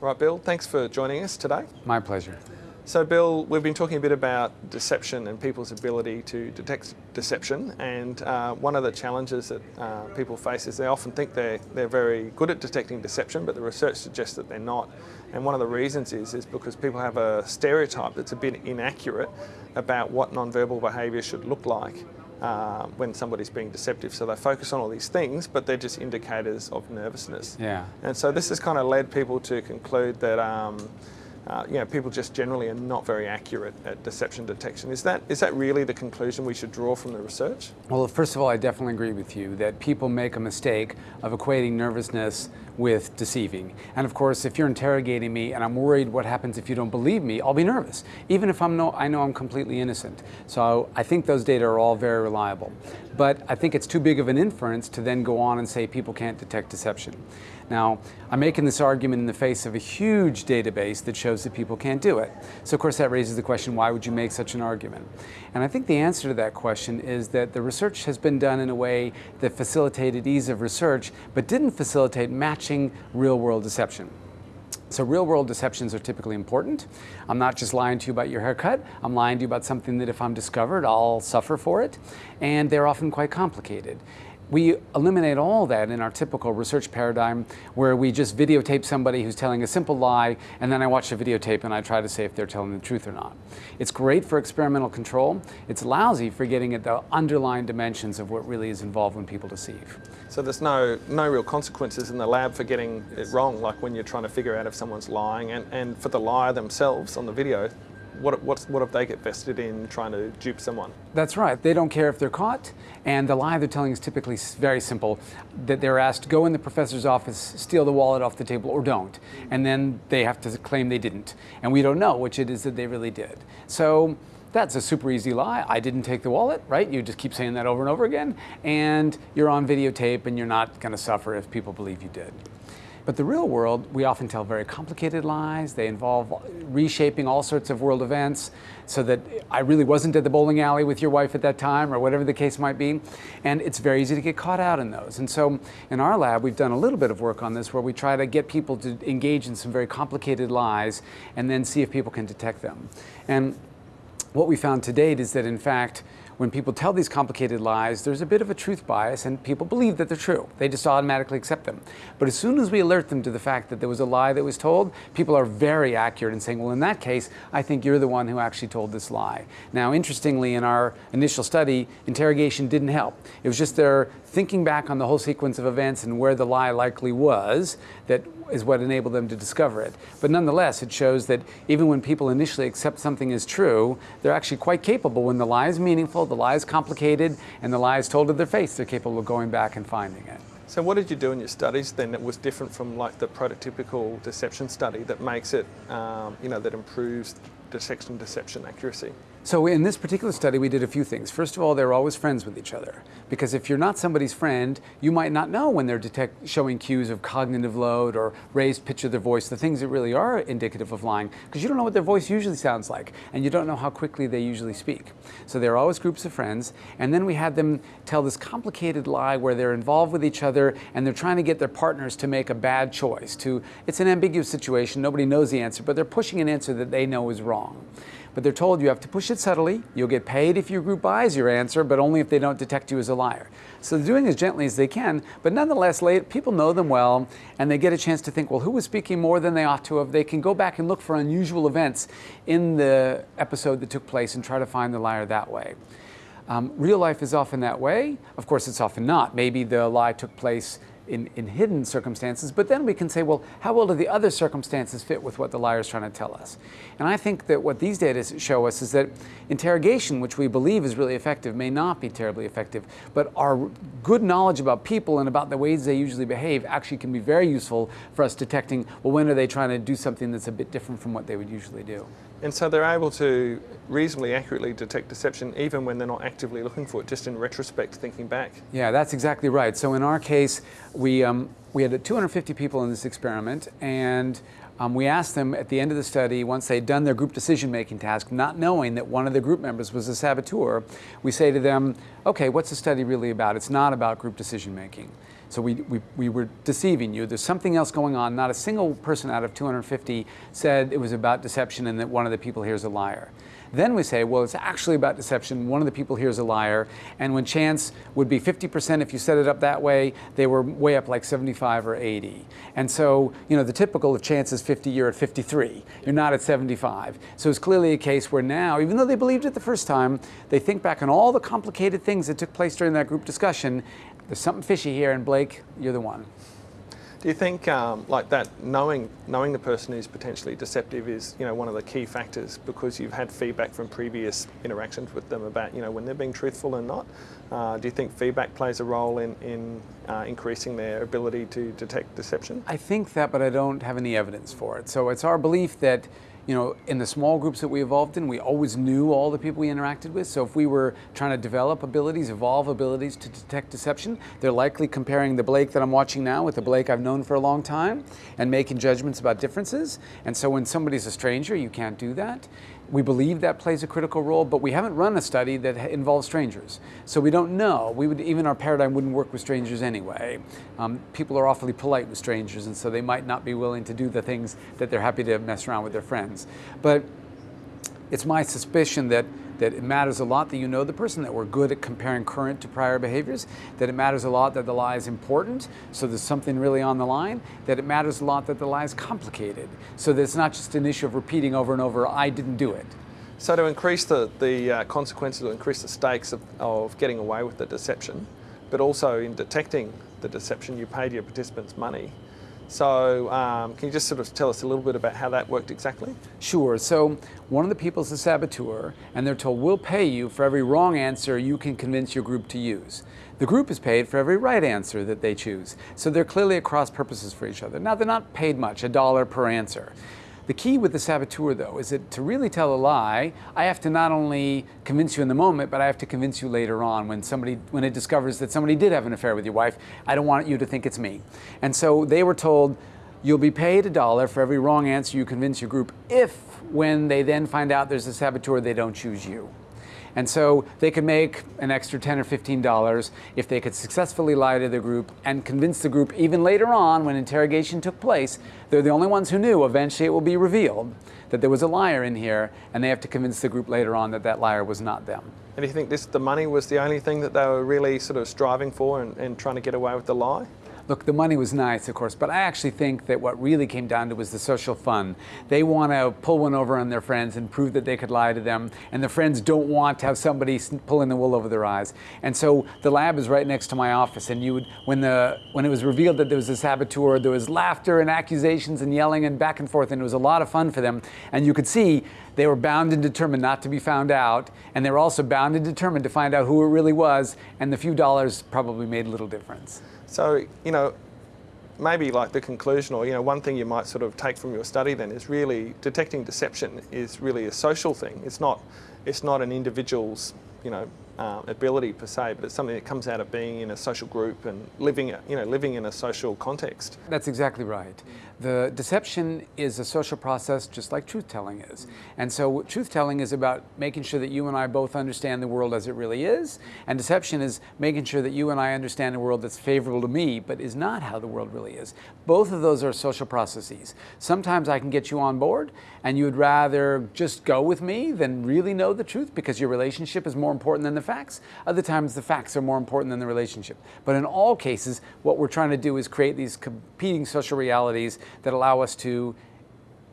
Right, Bill, thanks for joining us today. My pleasure. So, Bill, we've been talking a bit about deception and people's ability to detect deception. And uh, one of the challenges that uh, people face is they often think they're, they're very good at detecting deception, but the research suggests that they're not. And one of the reasons is, is because people have a stereotype that's a bit inaccurate about what nonverbal behaviour should look like uh, when somebody's being deceptive. So they focus on all these things, but they're just indicators of nervousness. Yeah. And so this has kind of led people to conclude that. Um, uh, you know, people just generally are not very accurate at deception detection. Is that is that really the conclusion we should draw from the research? Well, first of all, I definitely agree with you that people make a mistake of equating nervousness with deceiving. And of course, if you're interrogating me and I'm worried what happens if you don't believe me, I'll be nervous, even if I'm no, I know I'm completely innocent. So I think those data are all very reliable. But I think it's too big of an inference to then go on and say people can't detect deception. Now, I'm making this argument in the face of a huge database that shows that people can't do it. So of course that raises the question, why would you make such an argument? And I think the answer to that question is that the research has been done in a way that facilitated ease of research, but didn't facilitate matching real-world deception. So real world deceptions are typically important. I'm not just lying to you about your haircut, I'm lying to you about something that if I'm discovered, I'll suffer for it. And they're often quite complicated. We eliminate all that in our typical research paradigm where we just videotape somebody who's telling a simple lie and then I watch the videotape and I try to say if they're telling the truth or not. It's great for experimental control. It's lousy for getting at the underlying dimensions of what really is involved when people deceive. So there's no, no real consequences in the lab for getting it wrong, like when you're trying to figure out if someone's lying and, and for the liar themselves on the video, what, what, what if they get vested in trying to dupe someone? That's right. They don't care if they're caught. And the lie they're telling is typically very simple that they're asked, to go in the professor's office, steal the wallet off the table, or don't. And then they have to claim they didn't. And we don't know which it is that they really did. So that's a super easy lie. I didn't take the wallet, right? You just keep saying that over and over again. And you're on videotape and you're not going to suffer if people believe you did. But the real world, we often tell very complicated lies. They involve reshaping all sorts of world events so that I really wasn't at the bowling alley with your wife at that time or whatever the case might be. And it's very easy to get caught out in those. And so in our lab, we've done a little bit of work on this where we try to get people to engage in some very complicated lies and then see if people can detect them. And what we found to date is that in fact, when people tell these complicated lies, there's a bit of a truth bias and people believe that they're true. They just automatically accept them. But as soon as we alert them to the fact that there was a lie that was told, people are very accurate in saying, well, in that case, I think you're the one who actually told this lie. Now, interestingly, in our initial study, interrogation didn't help. It was just their thinking back on the whole sequence of events and where the lie likely was that is what enabled them to discover it. But nonetheless, it shows that even when people initially accept something as true, they're actually quite capable when the lie is meaningful, the lie is complicated, and the lie is told to their face, they're capable of going back and finding it. So what did you do in your studies then that was different from like the prototypical deception study that makes it, um, you know, that improves detection deception accuracy? So in this particular study, we did a few things. First of all, they're always friends with each other. Because if you're not somebody's friend, you might not know when they're detect showing cues of cognitive load or raised pitch of their voice, the things that really are indicative of lying, because you don't know what their voice usually sounds like, and you don't know how quickly they usually speak. So they're always groups of friends, and then we had them tell this complicated lie where they're involved with each other, and they're trying to get their partners to make a bad choice. To It's an ambiguous situation, nobody knows the answer, but they're pushing an answer that they know is wrong but they're told you have to push it subtly. You'll get paid if your group buys your answer, but only if they don't detect you as a liar. So they're doing as gently as they can, but nonetheless, people know them well, and they get a chance to think, well, who was speaking more than they ought to have? They can go back and look for unusual events in the episode that took place and try to find the liar that way. Um, real life is often that way. Of course, it's often not. Maybe the lie took place in, in hidden circumstances, but then we can say, well, how well do the other circumstances fit with what the liar is trying to tell us? And I think that what these data show us is that interrogation, which we believe is really effective, may not be terribly effective, but our good knowledge about people and about the ways they usually behave actually can be very useful for us detecting, well, when are they trying to do something that's a bit different from what they would usually do. And so they're able to reasonably accurately detect deception even when they're not actively looking for it, just in retrospect, thinking back. Yeah, that's exactly right. So in our case, we, um, we had 250 people in this experiment, and um, we asked them at the end of the study, once they'd done their group decision-making task, not knowing that one of the group members was a saboteur, we say to them, okay, what's the study really about? It's not about group decision-making. So we, we, we were deceiving you. There's something else going on. Not a single person out of 250 said it was about deception and that one of the people here is a liar. Then we say, well, it's actually about deception. One of the people here is a liar. And when chance would be 50% if you set it up that way, they were way up like 75 or 80. And so, you know, the typical of chance is 50, you're at 53. You're not at 75. So it's clearly a case where now, even though they believed it the first time, they think back on all the complicated things that took place during that group discussion. There's something fishy here, and Blake, you're the one. Do you think, um, like that, knowing knowing the person who's potentially deceptive is, you know, one of the key factors because you've had feedback from previous interactions with them about, you know, when they're being truthful and not? Uh, do you think feedback plays a role in in uh, increasing their ability to detect deception? I think that, but I don't have any evidence for it. So it's our belief that you know, in the small groups that we evolved in, we always knew all the people we interacted with. So if we were trying to develop abilities, evolve abilities to detect deception, they're likely comparing the Blake that I'm watching now with the Blake I've known for a long time and making judgments about differences. And so when somebody's a stranger, you can't do that. We believe that plays a critical role, but we haven't run a study that involves strangers. So we don't know. We would, even our paradigm wouldn't work with strangers anyway. Um, people are awfully polite with strangers, and so they might not be willing to do the things that they're happy to mess around with their friends. But it's my suspicion that that it matters a lot that you know the person, that we're good at comparing current to prior behaviors, that it matters a lot that the lie is important, so there's something really on the line, that it matters a lot that the lie is complicated, so that it's not just an issue of repeating over and over, I didn't do it. So to increase the, the uh, consequences, to increase the stakes of, of getting away with the deception, but also in detecting the deception, you paid your participants money. So um, can you just sort of tell us a little bit about how that worked exactly? Sure. So one of the people is a saboteur, and they're told, we'll pay you for every wrong answer you can convince your group to use. The group is paid for every right answer that they choose. So they're clearly at cross purposes for each other. Now, they're not paid much, a dollar per answer. The key with the saboteur, though, is that to really tell a lie, I have to not only convince you in the moment, but I have to convince you later on when somebody, when it discovers that somebody did have an affair with your wife. I don't want you to think it's me. And so they were told, you'll be paid a dollar for every wrong answer you convince your group if, when they then find out there's a saboteur, they don't choose you. And so they could make an extra 10 or 15 dollars if they could successfully lie to the group and convince the group even later on when interrogation took place, they're the only ones who knew eventually it will be revealed that there was a liar in here and they have to convince the group later on that that liar was not them. And do you think this, the money was the only thing that they were really sort of striving for and, and trying to get away with the lie? Look, the money was nice, of course, but I actually think that what really came down to was the social fun. They want to pull one over on their friends and prove that they could lie to them, and the friends don't want to have somebody pulling the wool over their eyes. And so the lab is right next to my office, and you would, when the when it was revealed that there was a saboteur, there was laughter and accusations and yelling and back and forth, and it was a lot of fun for them. And you could see they were bound and determined not to be found out, and they were also bound and determined to find out who it really was, and the few dollars probably made little difference. So, you know, maybe like the conclusion or, you know, one thing you might sort of take from your study then is really detecting deception is really a social thing. It's not, it's not an individual's, you know, uh, ability per se, but it's something that comes out of being in a social group and living, you know, living in a social context. That's exactly right. The deception is a social process just like truth telling is. And so truth telling is about making sure that you and I both understand the world as it really is, and deception is making sure that you and I understand a world that's favorable to me, but is not how the world really is. Both of those are social processes. Sometimes I can get you on board, and you would rather just go with me than really know the truth because your relationship is more important than the facts. Other times the facts are more important than the relationship. But in all cases, what we're trying to do is create these competing social realities that allow us to,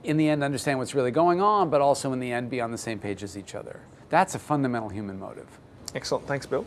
in the end, understand what's really going on, but also in the end be on the same page as each other. That's a fundamental human motive. Excellent. Thanks, Bill.